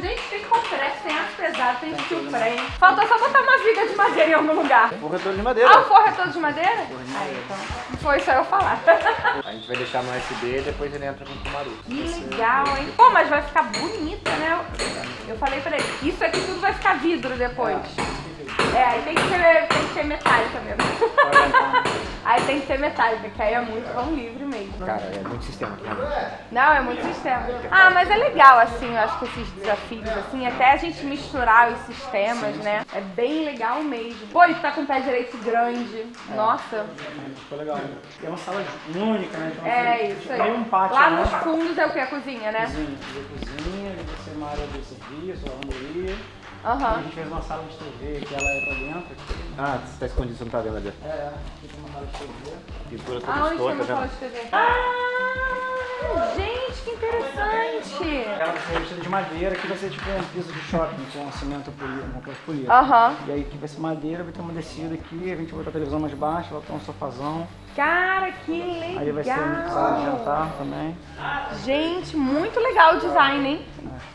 Gente, tem compressa, tem aço pesado, tem steel frame. Falta só botar uma viga de madeira em algum lugar. Forro é todo de madeira. Ah, o forro é todo de madeira? Forro de Aí, madeira. então. Foi só eu falar. A gente vai deixar no USB e depois ele entra com o Kumaru. Que legal, hein? Pô, mas vai ficar bonita, né? Eu falei pra ele, isso aqui tudo vai ficar vidro depois. É, aí tem que ser, tem que ser metálica mesmo. Tem que ser metálica, que aí é muito vão livre mesmo. Cara, é muito sistema. Não, é muito sistema. Ah, mas é legal, assim, eu acho que esses desafios, assim, até a gente misturar os sistemas, né? É bem legal mesmo. Pô, e tá com o pé direito grande. Nossa. Ficou legal. É uma sala única, né? Então, É assim, isso aí. Tem um pátio Lá né? nos fundos é o que? A cozinha, né? Cozinha, cozinha, vai ser uma área de serviço, lavanderia. A Aham. gente fez uma sala de TV que ela é pra dentro. Ah, você tá escondido, você não tá vendo ali. É, aqui tem uma sala de TV. Pintura toda tem escura, uma tá sala vendo? de TV? Ah, gente, que interessante. Ela vai ser revestida de madeira, que vai ser tipo um piso de shopping, com cimento polido, uma coisa polida. Aham. E aí aqui vai ser madeira, vai ter uma descida aqui, a gente vai botar a televisão mais baixa, vai ter um sofazão. Cara, que legal. Aí vai ser de jantar também. Gente, muito legal o design, hein?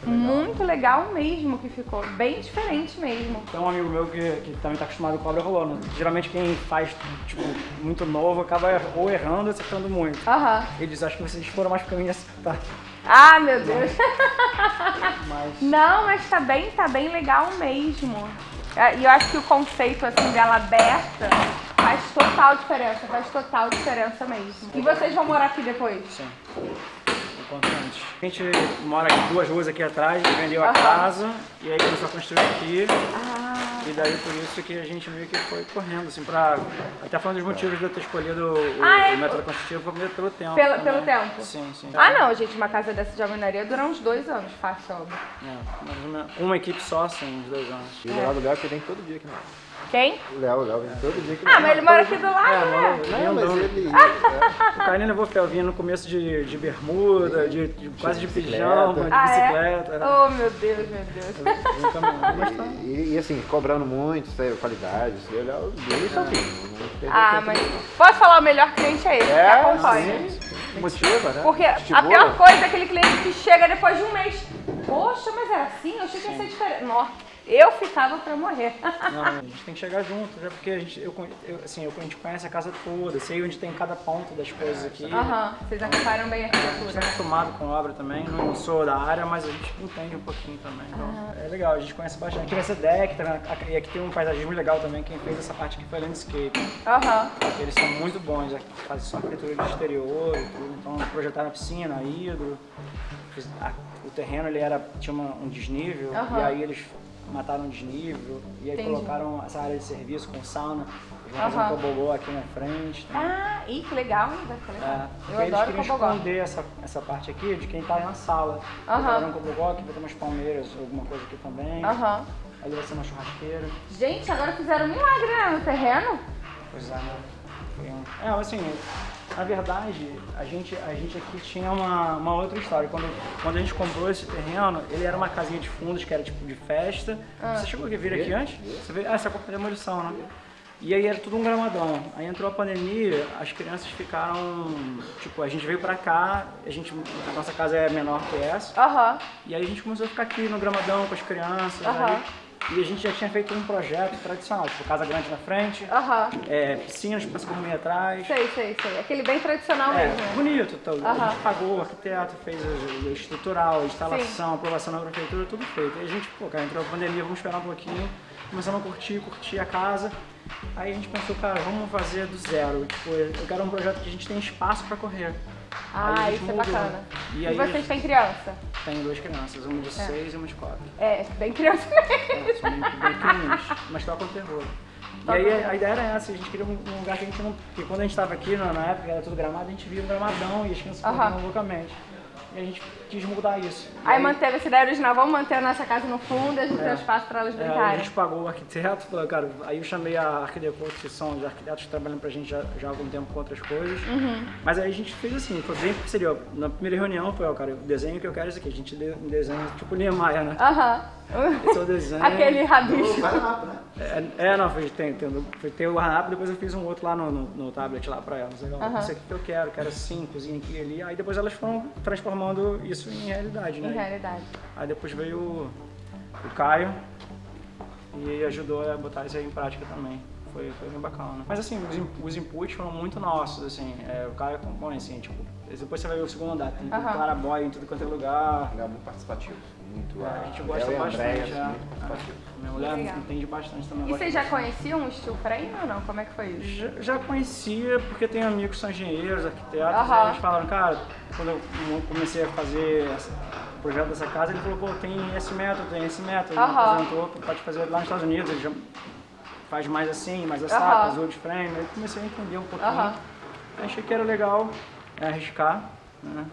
Muito legal mesmo que ficou. Bem diferente mesmo. Tem um amigo meu que, que também tá acostumado com obra rolando. Geralmente quem faz, tipo, muito novo acaba ou errando ou acertando muito. Aham. Ele diz, acho que vocês foram mais pro caminho de acertar. Ah, meu Deus. Mas Não, mas tá bem, tá bem legal mesmo. É, E eu acho que o conceito assim dela aberta faz total diferença, faz total diferença mesmo. E vocês vão morar aqui depois? sim. A gente mora aqui, duas ruas aqui atrás, vendeu a Aham. casa e aí começou a construir aqui. Ah, E daí por isso que a gente meio que foi correndo, assim, pra. Até falando dos motivos de eu ter escolhido o, Ah, é? o método construtivo foi pelo tempo. Pelo- também. pelo tempo? Sim, sim. ah não, gente, uma casa dessa de alvenaria dura uns dois anos, fácil, óbvio. É, menos uma equipe só, assim, uns dois anos. E do Léo que vem todo dia aqui, não. Quem? O Léo, o Léo vem todo dia aqui. Ah, mas ele mora aqui do lado, É, né? Não, mas ele... O Carlinhos levou Felvinho no começo de, de bermuda, de, de- quase de bicicleta. pijama, de Ah, bicicleta. é? Oh, meu Deus, meu Deus. Vem caminhando, mas tá. E, e assim, cobrando muito, sabe, qualidade, daí, o Léo dele sozinho. não perdeu Ah, tempo mas posso falar, o melhor cliente é que É, acompanha. sim. Motiva, né? Porque a Estimula. pior coisa é aquele cliente que chega depois de um mês. Poxa, mas era assim? Eu achei que ia ser diferente. Nossa, eu ficava pra morrer. Não, a gente tem que chegar junto, já porque a gente, eu, eu- assim, eu, a gente conhece a casa toda, sei onde tem cada ponto das coisas aqui. Aham, vocês acompanham bem a A gente arquitetura. é acostumado com obra também, não sou da área, mas a gente entende um pouquinho também. Então, é legal, a gente conhece bastante. Aqui vai ser deck, e aqui tem um paisagismo legal também, quem fez essa parte aqui foi landscape. Aham. Eles são muito bons, fazem só arquitetura de exterior e tudo, então projetaram a piscina, a hidro, a- o terreno ele era, tinha uma- um desnível, e aí eles mataram o desnível, e aí Entendi. colocaram essa área de serviço com sauna, eles vão fazer Aham. um tobogó aqui na frente. também. Ah, ih, que legal? Vai ficar É, legal. porque Eu eles adoro queriam tobogó. esconder essa, essa parte aqui de quem tá na sala. Aham. Botaram um tobogó aqui, vai ter umas palmeiras, alguma coisa aqui também. Aham. Ali vai ser uma churrasqueira. Gente, agora fizeram um milagre né, no terreno. Pois é, né? É, assim, na verdade, a gente, a gente aqui tinha uma, uma outra história. Quando, quando a gente comprou esse terreno, ele era uma casinha de fundos que era tipo de festa. Você chegou a vir aqui antes? Você veio? Ah, você comprou demolição, né? E aí era tudo um gramadão. Aí entrou a pandemia, as crianças ficaram. Tipo, a gente veio pra cá, a, gente, a nossa casa é menor que essa. Aham. E aí a gente começou a ficar aqui no gramadão com as crianças. Aham. aí- e a gente já tinha feito um projeto tradicional, tipo casa grande na frente, Aham. é, piscinas para se comer atrás. Sei, sei, sei. Aquele bem tradicional É, mesmo. bonito. Então, A gente pagou o arquiteto, fez o, estrutural, a instalação, aprovação da prefeitura, tudo feito. Aí a gente, pô, cara, entrou a pandemia, vamos esperar um pouquinho. Começamos a curtir, curtir a casa. Aí a gente pensou, cara, vamos fazer do zero. Tipo, eu quero um projeto que a gente tem espaço para correr. Ah, isso é mudou. bacana. E E, aí- vocês têm criança? Tem duas crianças, uma de seis e uma de quatro. É, bem criança mesmo. É, são bem, bem pequenininhos, mas tocam terror. E aí a ideia era essa, a gente queria um, um lugar que a gente não. Porque quando a gente estava aqui, na, época era tudo gramado, a gente via um gramadão e as crianças Aham. corriam loucamente. E a gente quis mudar isso. E Aí manteve essa ideia original, vamos manter a nossa casa no fundo e a gente tem É. um espaço pra elas É, aí a brincarem. gente pagou o arquiteto, falou, cara, aí eu chamei a Arquidecor, que são os arquitetos que trabalham pra gente já, já há algum tempo com outras coisas. Uhum. Mas aí a gente fez assim, foi bem parceria. ó. Na primeira reunião foi, ó, cara, o desenho que eu quero é esse aqui. A gente deu um desenho tipo Niemeyer, né? Aham. Esse é o desenho. Aquele rabisco. Vai mapa, né? É, é, não, fez- tem tem, tem, foi ter o WhatsApp, depois eu fiz um outro lá no, no, no tablet lá pra elas. Legal, Aham. Isso aqui que eu quero, quero assim, cozinha aqui e ali. Aí depois elas foram transformando isso em realidade, né? Em realidade. Aí depois veio o, o Caio e ajudou a botar isso aí em prática também. Foi, foi bem bacana. Mas assim, os, os inputs foram muito nossos, assim. É, o Caio compõe, assim, tipo, depois você vai ver o segundo andar, tem Aham. clarabóia em tudo quanto é lugar. Ele é muito participativo. Muito, A gente gosta bastante, Andréia, é. muito participativos. Minha mulher Legal. entende bastante também. E vocês já conheciam o steel frame ou não? Como é que foi isso? Já, já conhecia, porque tem amigos que são engenheiros, arquitetos, Aham. e eles falaram, cara, quando eu comecei a fazer essa- o projeto dessa casa, ele falou, pô, tem esse método, tem esse método, ele me Aham. apresentou, pode fazer lá nos Estados Unidos, ele já faz mais assim, mais assado, Aham. faz wood frame, aí comecei a entender um pouquinho. Aham. Achei que era legal é, arriscar, né?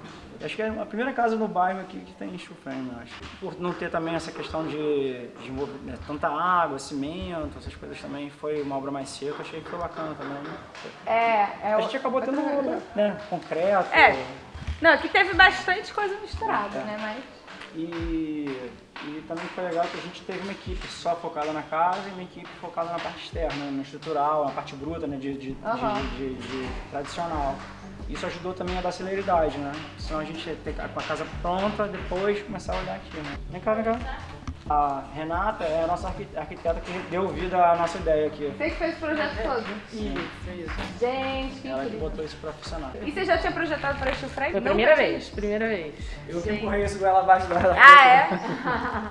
Acho que é a primeira casa no bairro aqui que tem steel frame, eu acho. Por não ter também essa questão de, de né, tanta água, cimento, essas coisas também, foi uma obra mais seca, achei que foi bacana também. É, é A o- gente acabou tendo né, concreto. É. Não, aqui teve bastante coisa misturada, É. né? Mas. E, e também foi legal que a gente teve uma equipe só focada na casa e uma equipe focada na parte externa, no estrutural, na parte bruta, né, de, de, Aham. de- de tradicional. Isso ajudou também a dar celeridade, né? Senão a gente ia ter com a casa pronta, depois começar a olhar aqui, né? Vem cá, vem cá. A Renata é a nossa arqui- arquiteta que deu vida à nossa ideia aqui. Você que fez o projeto todo. Isso, isso. Gente, que Ela que botou isso pra funcionar. E você já tinha projetado para steel frame? Foi a primeira vez, primeira vez. Eu que empurrei isso goela abaixo dela. Ah, é?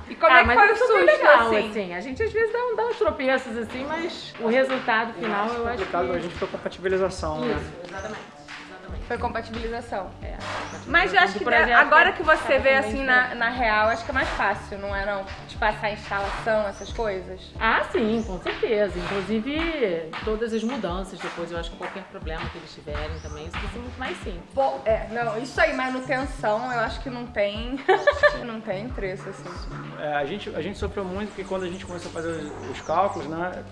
E como ah, é que foi o susto, legal, assim? assim. A gente às vezes dá, um- dá uns tropeços, assim, mas o resultado final eu acho complicado pra que... gente foi compatibilização, né? Isso, exatamente. Foi compatibilização. É, Mas eu acho que projeto agora que você vê assim na, na real, acho que é mais fácil, não é não? De passar a instalação, essas coisas. Ah, sim, com certeza. Inclusive, todas as mudanças depois, eu acho que qualquer problema que eles tiverem também, isso vai ser muito mais simples. Pô, é, não, isso aí, manutenção, eu acho que não tem. não tem preço, assim. É, a, gente, a gente sofreu muito porque quando a gente começou a fazer os, os cálculos, né,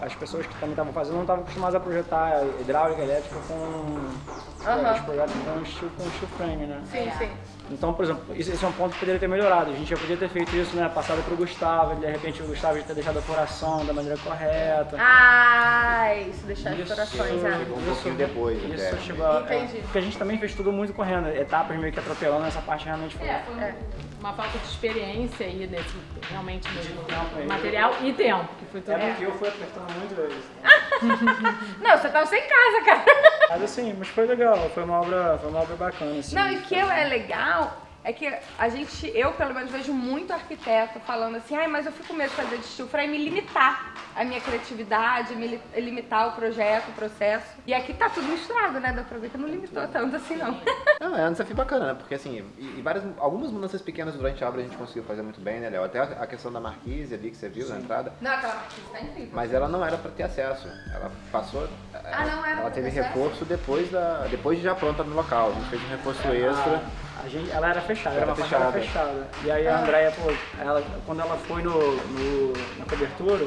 as pessoas que também estavam fazendo não estavam acostumadas a projetar hidráulica, elétrica com Os projetos com steel, com steel frame, né? Sim, sim. Então, por exemplo, isso- esse é um ponto que poderia ter melhorado. A gente já podia ter feito isso, né, passado pro Gustavo, de repente o Gustavo já ter deixado a furação da maneira correta. Ah, isso, deixar as Isso. corações, ah. Chegou um pouquinho depois, Isso até. chegou a, é, Entendi. porque a gente também fez tudo muito correndo, etapas meio que atropelando, essa parte realmente foi. É, foi É. uma falta de experiência aí nesse, realmente mesmo, tempo material e tempo, que foi tudo. É porque eu fui apertando muito eles. Não, você tava sem casa, cara. Mas assim, mas foi legal, foi uma obra, foi uma obra bacana, assim. Não, e que é legal é que a gente, eu pelo menos vejo muito arquiteto falando assim, ai, mas eu fico com medo de fazer de frame e limitar a minha criatividade, me li- limitar o projeto, o processo. E aqui tá tudo misturado, né? Dá pra ver que não limitou tanto assim, não. Não, é um desafio bacana, né? Porque assim, e, e várias, algumas mudanças pequenas durante a obra a gente conseguiu fazer muito bem, né, Léo? Até a questão da marquise ali que você viu na entrada. Não, aquela marquise tá incrível. Mas ela não era pra ter acesso. Ela passou. Ah, não era Ela pra teve reforço depois, da, depois de já pronta no local. A gente fez um reforço extra. A gente, ela era fechada, era Era uma fachada fechada. fechada. E aí a Andrea, pô, ela, quando ela foi no, no- na cobertura,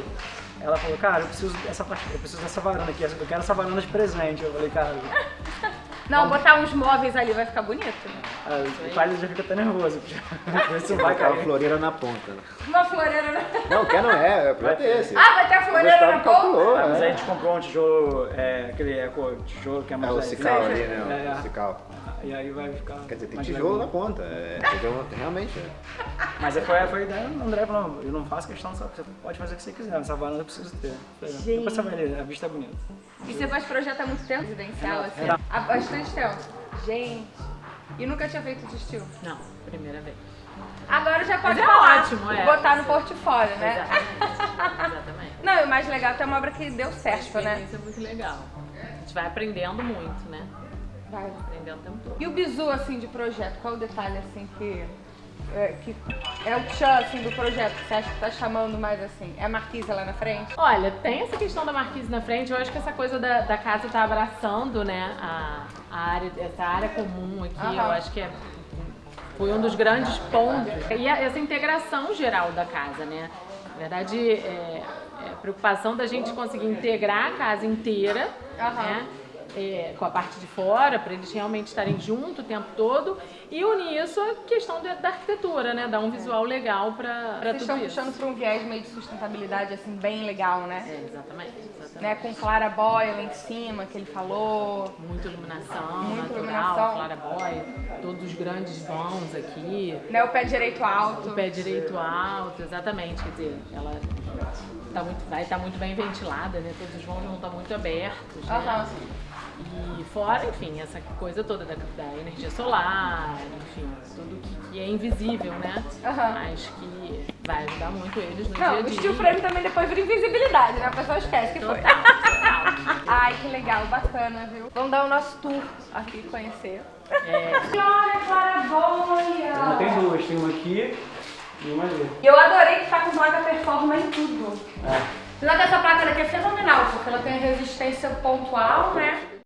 ela falou, cara, eu preciso dessa eu preciso dessa varanda aqui, eu quero essa varanda de presente. Eu falei, cara, Não, botar uns móveis ali vai ficar bonito. ah, o pai já fica até nervoso. Não vai Aquela cair. floreira na ponta. né? Uma floreira na... Não, quer não é, é pra ter esse. Ah, vai ter a floreira na ponta? calculou, Ah, mas aí a é. gente comprou um tijolo, é, aquele eco tijolo que é É mais o leve. cical ali, né? É, O cical. E aí vai ficar. Quer dizer, tem tijolo na leve. ponta. É, tijolo, realmente. é. Mas aí foi, foi a ideia do André falou, não, eu não faço questão, só, você pode fazer o que você quiser, essa varanda eu preciso ter. Gente. Depois você vai a vista é bonita. E você faz projeto há muito tempo residencial, assim? Era- Há bastante tempo. Gente, e nunca tinha feito de estilo. Não, primeira vez. Agora já pode Mas é falar, ótimo, é. botar no portfólio, né? Exatamente. Exatamente. Não, e o mais legal é ter uma obra que deu certo, né? experiência é muito legal. A gente vai aprendendo muito, né? Vai. Aprendendo o tempo todo. E o bizu, assim, de projeto, qual o detalhe, assim, que é, que é o tchan, assim, do projeto que você acha que tá chamando mais, assim? É a marquise lá na frente? Olha, tem essa questão da marquise na frente. Eu acho que essa coisa da, da casa tá abraçando, né, a, a área, essa área comum aqui. Aham. Eu acho que é, foi um dos grandes pontos. E essa integração geral da casa, né? Na verdade, é, é a preocupação da gente conseguir integrar a casa inteira, Aham. né? É, com a parte de fora, para eles realmente estarem junto o tempo todo, e unir isso à questão da, da arquitetura, né? Dar um visual legal para tudo estão isso. puxando para um viés meio de sustentabilidade, assim, bem legal, né? É, exatamente, exatamente. né? Com claraboia lá em cima, que ele falou. Muita iluminação, Muita natural, iluminação. claraboia, todos os grandes vãos aqui, Né? O pé direito alto. o pé direito alto, exatamente, quer dizer, ela tá muito, vai estar muito bem ventilada, né? Todos os vãos vão estar muito abertos, né? Aham. E fora, enfim, essa coisa toda da, da energia solar, enfim, tudo que, que é invisível, né? Aham. Mas que vai ajudar muito eles no Não, dia a o dia. steel frame também depois vira invisibilidade, né? A pessoa esquece que foi. Total, total. Ai, que legal, bacana, viu? Vamos dar o nosso tour aqui, conhecer. É, Olha, claraboia! Tem duas, tem uma aqui e uma ali. E eu adorei que tá com placa performa em tudo. É. Apesar dessa placa daqui é fenomenal, porque ela tem resistência pontual, né?